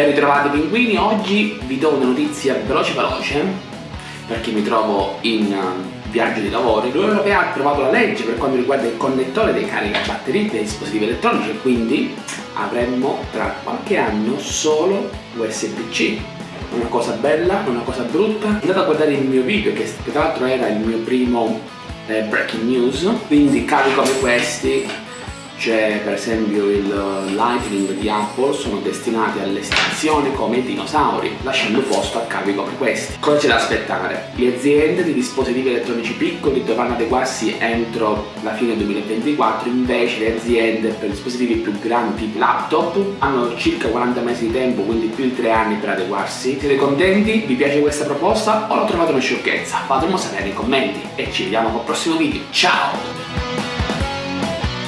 Ben ritrovati pinguini, oggi vi do una notizia veloce veloce perché mi trovo in uh, viaggio di lavoro. L'Unione Europea ha approvato la legge per quanto riguarda il connettore dei caricabatterie dei dispositivi elettronici e quindi avremmo tra qualche anno solo USB-C. Una cosa bella, una cosa brutta. Andate a guardare il mio video che tra l'altro era il mio primo eh, breaking news, quindi cavi come questi c'è per esempio il Lightning di Apple sono destinati all'estinzione come i dinosauri lasciando posto a cavi come questi cosa c'è da aspettare? le aziende di dispositivi elettronici piccoli dovranno adeguarsi entro la fine 2024 invece le aziende per dispositivi più grandi laptop hanno circa 40 mesi di tempo quindi più di 3 anni per adeguarsi siete contenti? vi piace questa proposta o la trovate una sciocchezza? fatemelo sapere nei commenti e ci vediamo col prossimo video ciao